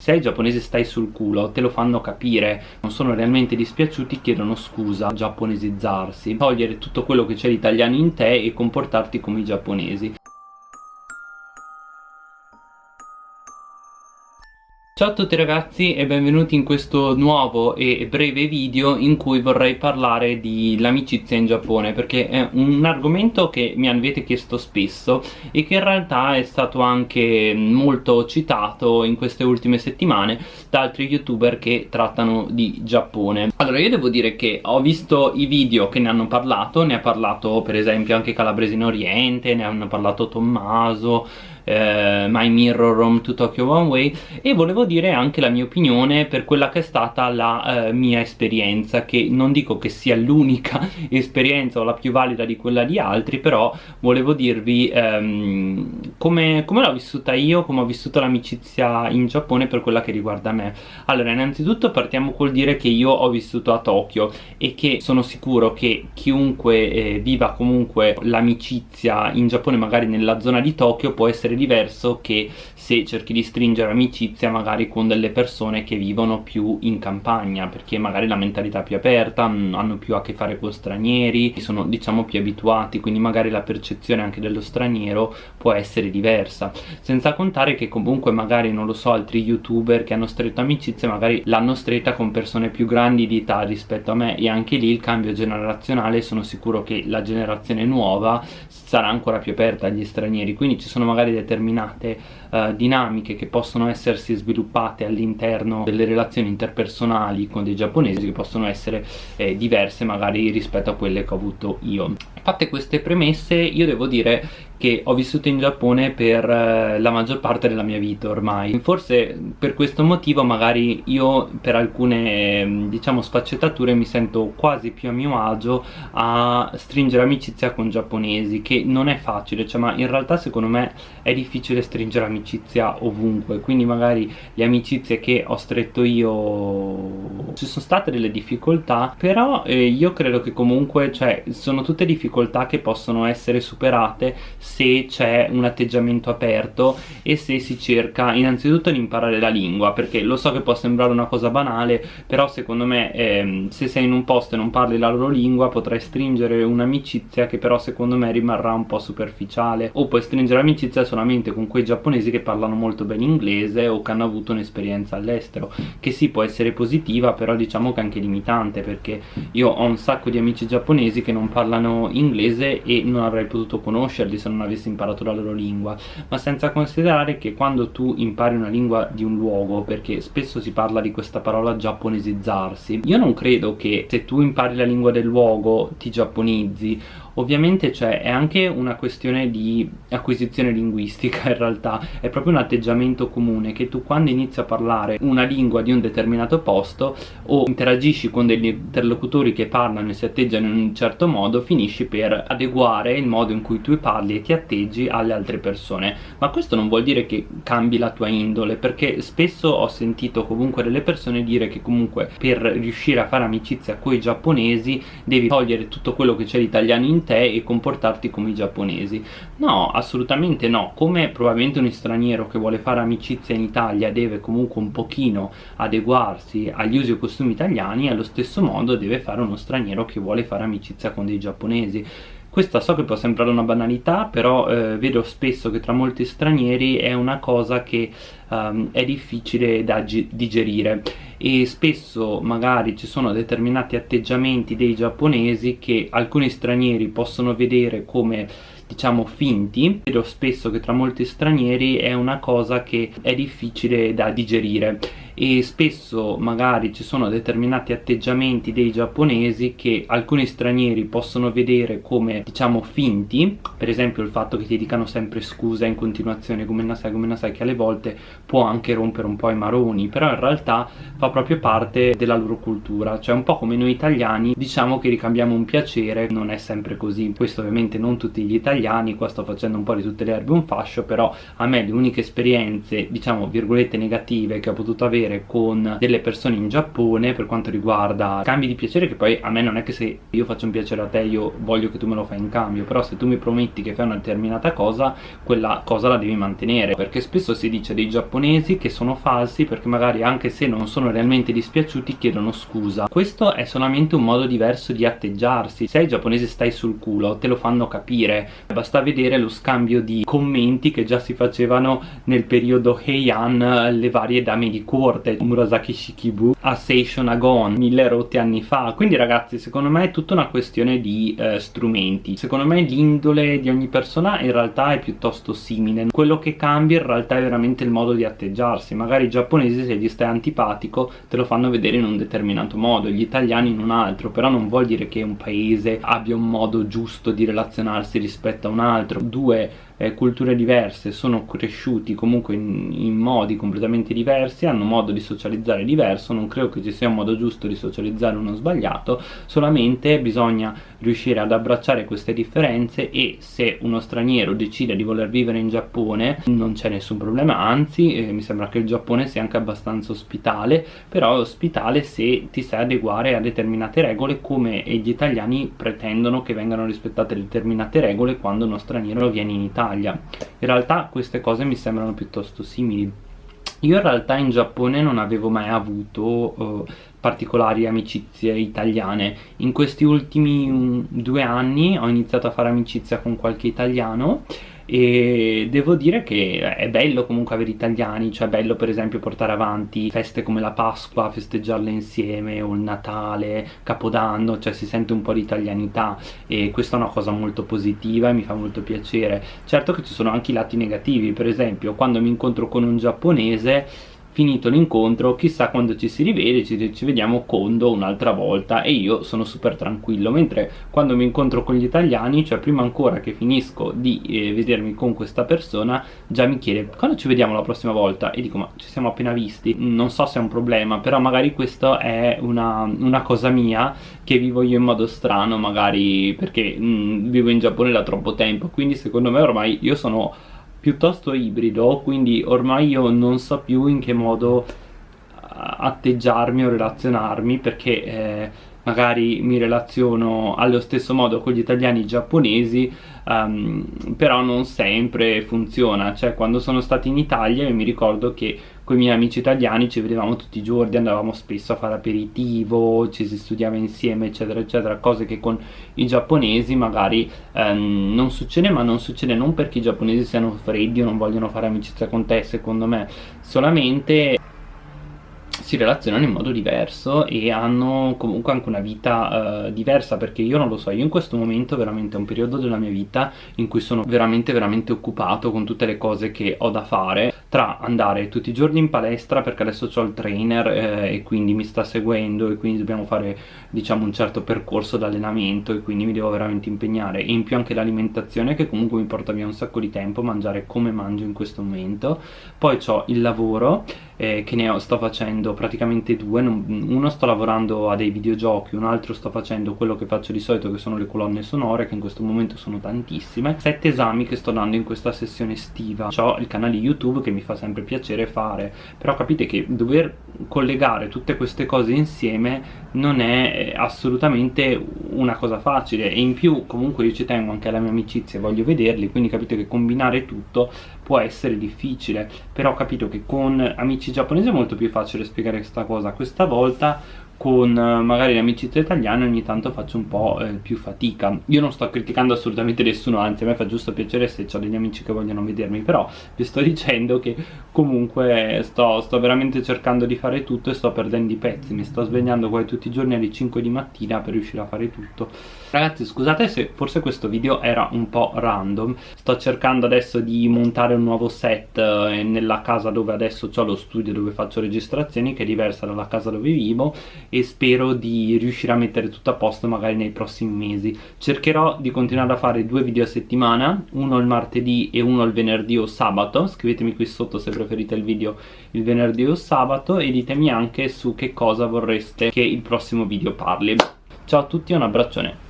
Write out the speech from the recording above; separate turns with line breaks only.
Se ai giapponesi stai sul culo te lo fanno capire, non sono realmente dispiaciuti, chiedono scusa, giapponesizzarsi, togliere tutto quello che c'è di italiano in te e comportarti come i giapponesi. Ciao a tutti ragazzi e benvenuti in questo nuovo e breve video in cui vorrei parlare dell'amicizia in Giappone perché è un argomento che mi avete chiesto spesso e che in realtà è stato anche molto citato in queste ultime settimane da altri youtuber che trattano di Giappone. Allora io devo dire che ho visto i video che ne hanno parlato ne ha parlato per esempio anche Calabrese in Oriente ne hanno parlato Tommaso eh, My Mirror Home to Tokyo One Way e volevo dire anche la mia opinione per quella che è stata la eh, mia esperienza che non dico che sia l'unica esperienza o la più valida di quella di altri però volevo dirvi ehm, come, come l'ho vissuta io, come ho vissuto l'amicizia in Giappone per quella che riguarda me. Allora innanzitutto partiamo col dire che io ho vissuto a Tokyo e che sono sicuro che chiunque eh, viva comunque l'amicizia in Giappone magari nella zona di Tokyo può essere diverso che se cerchi di stringere amicizia magari con delle persone che vivono più in campagna perché magari la mentalità è più aperta, hanno più a che fare con stranieri, sono diciamo più abituati quindi magari la percezione anche dello straniero può essere diversa. Senza contare che comunque magari non lo so altri youtuber che hanno stretto amicizia magari l'hanno stretta con persone più grandi di età rispetto a me e anche lì il cambio generazionale sono sicuro che la generazione nuova sarà ancora più aperta agli stranieri. Quindi ci sono magari determinate uh, dinamiche che possono essersi sviluppate all'interno delle relazioni interpersonali con dei giapponesi che possono essere eh, diverse magari rispetto a quelle che ho avuto io. Fatte queste premesse io devo dire che ho vissuto in Giappone per eh, la maggior parte della mia vita ormai. Forse per questo motivo magari io per alcune mm, diciamo sfaccettature mi sento quasi più a mio agio a stringere amicizia con giapponesi che non è facile cioè ma in realtà secondo me è difficile stringere amicizia ovunque. Quindi magari le amicizie che ho stretto io ci sono state delle difficoltà però eh, io credo che comunque cioè sono tutte difficoltà che possono essere superate se c'è un atteggiamento aperto e se si cerca innanzitutto di imparare la lingua perché lo so che può sembrare una cosa banale però secondo me ehm, se sei in un posto e non parli la loro lingua potrai stringere un'amicizia che però secondo me rimarrà un po' superficiale. O puoi stringere amicizia solamente con quei giapponesi che parlano molto bene inglese o che hanno avuto un'esperienza all'estero che sì può essere positiva però diciamo che anche limitante perché io ho un sacco di amici giapponesi che non parlano inglese e non avrei potuto conoscerli se non non avessi imparato la loro lingua ma senza considerare che quando tu impari una lingua di un luogo perché spesso si parla di questa parola giapponesizzarsi io non credo che se tu impari la lingua del luogo ti giapponizzi ovviamente cioè, è anche una questione di acquisizione linguistica in realtà. È proprio un atteggiamento comune che tu quando inizi a parlare una lingua di un determinato posto o interagisci con degli interlocutori che parlano e si atteggiano in un certo modo finisci per adeguare il modo in cui tu parli e ti atteggi alle altre persone. Ma questo non vuol dire che cambi la tua indole perché spesso ho sentito comunque delle persone dire che comunque per riuscire a fare amicizia con i giapponesi devi togliere tutto quello che c'è di italiano in te e comportarti come i giapponesi. No assolutamente no. Come probabilmente un straniero che vuole fare amicizia in Italia deve comunque un pochino adeguarsi agli usi e costumi italiani allo stesso modo deve fare uno straniero che vuole fare amicizia con dei giapponesi questa so che può sembrare una banalità però eh, vedo spesso che tra molti stranieri è una cosa che um, è difficile da digerire. E spesso magari ci sono determinati atteggiamenti dei giapponesi che alcuni stranieri possono vedere come diciamo finti. Vedo spesso che tra molti stranieri è una cosa che è difficile da digerire. E spesso magari ci sono determinati atteggiamenti dei giapponesi che alcuni stranieri possono vedere come diciamo finti. Per esempio il fatto che ti dicano sempre scusa in continuazione come nasai come nasai che alle volte può anche rompere un po' i maroni. Però in realtà fa proprio parte della loro cultura. Cioè un po' come noi italiani diciamo che ricambiamo un piacere non è sempre così. Questo ovviamente non tutti gli italiani qua sto facendo un po' di tutte le erbe un fascio però a me le uniche esperienze diciamo virgolette negative che ho potuto avere con delle persone in Giappone per quanto riguarda cambi di piacere che poi a me non è che se io faccio un piacere a te io voglio che tu me lo fai in cambio però se tu mi prometti che fai una determinata cosa quella cosa la devi mantenere perché spesso si dice dei giapponesi che sono falsi perché magari anche se non sono realmente dispiaciuti chiedono scusa. Questo è solamente un modo diverso di atteggiarsi. Se ai giapponesi stai sul culo te lo fanno capire basta vedere lo scambio di commenti che già si facevano nel periodo Heian le varie dame di corte Murasaki Shikibu a Seishon Agon mille rotti anni fa. Quindi ragazzi secondo me è tutta una questione di eh, strumenti. Secondo me l'indole di ogni persona in realtà è piuttosto simile. Quello che cambia in realtà è veramente il modo di atteggiarsi. Magari i giapponesi se gli stai antipatico te lo fanno vedere in un determinato modo gli italiani in un altro. Però non vuol dire che un paese abbia un modo giusto di relazionarsi rispetto a un altro due eh, culture diverse sono cresciuti comunque in, in, modi completamente diversi hanno modo di socializzare diverso non credo che ci sia un modo giusto di socializzare uno sbagliato solamente bisogna riuscire ad abbracciare queste differenze e se uno straniero decide di voler vivere in Giappone non c'è nessun problema anzi eh, mi sembra che il Giappone sia anche abbastanza ospitale però ospitale se ti sai adeguare a determinate regole come gli italiani pretendono che vengano rispettate determinate regole quando uno straniero viene in Italia Italia. In realtà queste cose mi sembrano piuttosto simili. Io in realtà in Giappone non avevo mai avuto uh, particolari amicizie italiane. In questi ultimi um, due anni ho iniziato a fare amicizia con qualche italiano e devo dire che è bello comunque avere italiani cioè è bello per esempio portare avanti feste come la Pasqua, festeggiarle insieme o il Natale, Capodanno cioè si sente un po' di italianità e questa è una cosa molto positiva e mi fa molto piacere. Certo che ci sono anche i lati negativi per esempio quando mi incontro con un giapponese finito l'incontro chissà quando ci si rivede ci, ci vediamo condo un'altra volta e io sono super tranquillo. Mentre quando mi incontro con gli italiani cioè prima ancora che finisco di eh, vedermi con questa persona già mi chiede quando ci vediamo la prossima volta? E dico ma ci siamo appena visti. Non so se è un problema però magari questo è una, una cosa mia che vivo io in modo strano magari perché mh, mm, vivo in Giappone da troppo tempo. Quindi secondo me ormai io sono piuttosto ibrido quindi ormai io non so più in che modo eh, atteggiarmi o relazionarmi perché eh, magari mi relaziono allo stesso modo con gli italiani e i giapponesi um, però non sempre funziona. Cioè quando sono stato in Italia io mi ricordo che con i miei amici italiani ci vedevamo tutti i giorni andavamo spesso a fare aperitivo ci si studiava insieme eccetera eccetera cose che con i giapponesi magari um, non succede ma non succede non perché i giapponesi siano freddi o non vogliono fare amicizia con te secondo me solamente si relazionano in modo diverso e hanno comunque anche una vita uh, diversa perché io non lo so, io in questo momento veramente è un periodo della mia vita in cui sono veramente veramente occupato con tutte le cose che ho da fare tra andare tutti i giorni in palestra perché adesso ho il trainer eh, e quindi mi sta seguendo e quindi dobbiamo fare diciamo un certo percorso d'allenamento e quindi mi devo veramente impegnare. E in più anche l'alimentazione che comunque mi porta via un sacco di tempo mangiare come mangio in questo momento. Poi ho il lavoro eh, che ne ho, sto facendo praticamente due. Non, uno sto lavorando a dei videogiochi un altro sto facendo quello che faccio di solito che sono le colonne sonore che in questo momento sono tantissime. Sette esami che sto dando in questa sessione estiva. Ho il canale youtube che mi fa sempre piacere fare. Però capite che dover collegare tutte queste cose insieme non è eh, assolutamente una cosa facile. E in più comunque io ci tengo anche alla mia amicizia voglio vederli. Quindi capite che combinare tutto può essere difficile però ho capito che con amici giapponesi è molto più facile spiegare questa cosa. Questa volta con eh, magari l'amicizia italiana ogni tanto faccio un po' eh, più fatica. Io non sto criticando assolutamente nessuno anzi a me fa giusto piacere se ho degli amici che vogliono vedermi però vi sto dicendo che comunque sto, sto, veramente cercando di fare tutto e sto perdendo i pezzi. Mi sto svegliando qua tutti i giorni alle 5 di mattina per riuscire a fare tutto. Ragazzi scusate se forse questo video era un po' random. Sto cercando adesso di montare un nuovo set eh, nella casa dove adesso ho lo studio dove faccio registrazioni che è diversa dalla casa dove vivo e spero di riuscire a mettere tutto a posto magari nei prossimi mesi. Cercherò di continuare a fare due video a settimana uno il martedì e uno il venerdì o sabato. Scrivetemi qui sotto se preferite il video il venerdì o sabato e ditemi anche su che cosa vorreste che il prossimo video parli. Ciao a tutti e un abbraccione